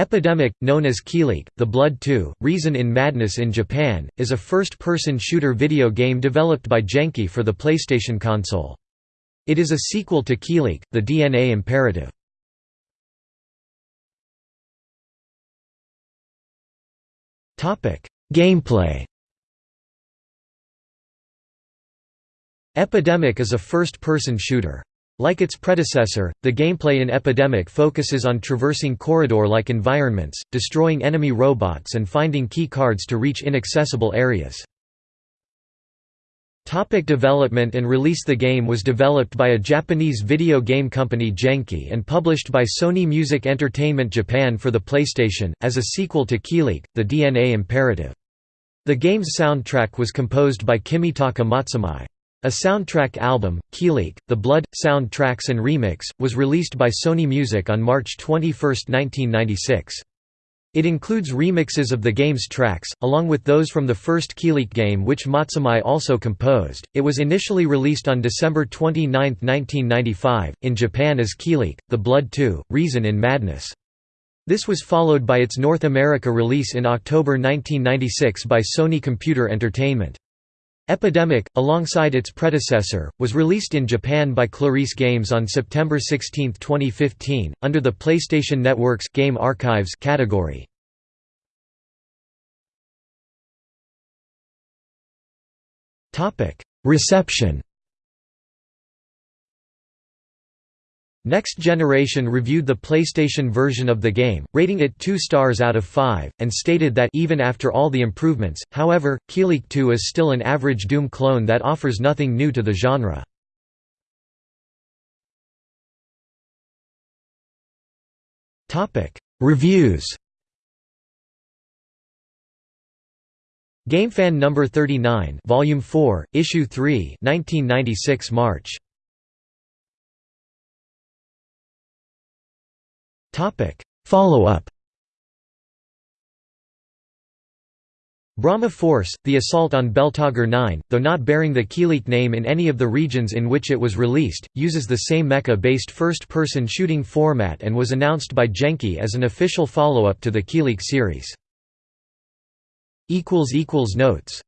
Epidemic, known as Kileak, The Blood 2, Reason in Madness in Japan, is a first-person shooter video game developed by Genki for the PlayStation console. It is a sequel to Kileak, The DNA Imperative. Gameplay Epidemic is a first-person shooter. Like its predecessor, the gameplay in Epidemic focuses on traversing corridor-like environments, destroying enemy robots and finding key cards to reach inaccessible areas. Topic development and release The game was developed by a Japanese video game company Genki and published by Sony Music Entertainment Japan for the PlayStation, as a sequel to Kileak, The DNA Imperative. The game's soundtrack was composed by Kimitaka Matsumae. A soundtrack album, Kileak, The Blood, Soundtracks and Remix, was released by Sony Music on March 21, 1996. It includes remixes of the game's tracks, along with those from the first Kileak game which Matsumae also composed. It was initially released on December 29, 1995, in Japan as Kileak, The Blood 2, Reason in Madness. This was followed by its North America release in October 1996 by Sony Computer Entertainment. Epidemic, alongside its predecessor, was released in Japan by Clarice Games on September 16, 2015, under the PlayStation Network's Game Archives category. Reception Next Generation reviewed the PlayStation version of the game, rating it 2 stars out of 5, and stated that even after all the improvements, however, Kileak 2 is still an average Doom clone that offers nothing new to the genre. Reviews GameFan number 39, Volume 4, Issue 3, 1996 March. Follow-up Brahma Force, the assault on Beltlogger 9, though not bearing the Kileak name in any of the regions in which it was released, uses the same mecha-based first-person shooting format and was announced by Genki as an official follow-up to the Kileak series. Notes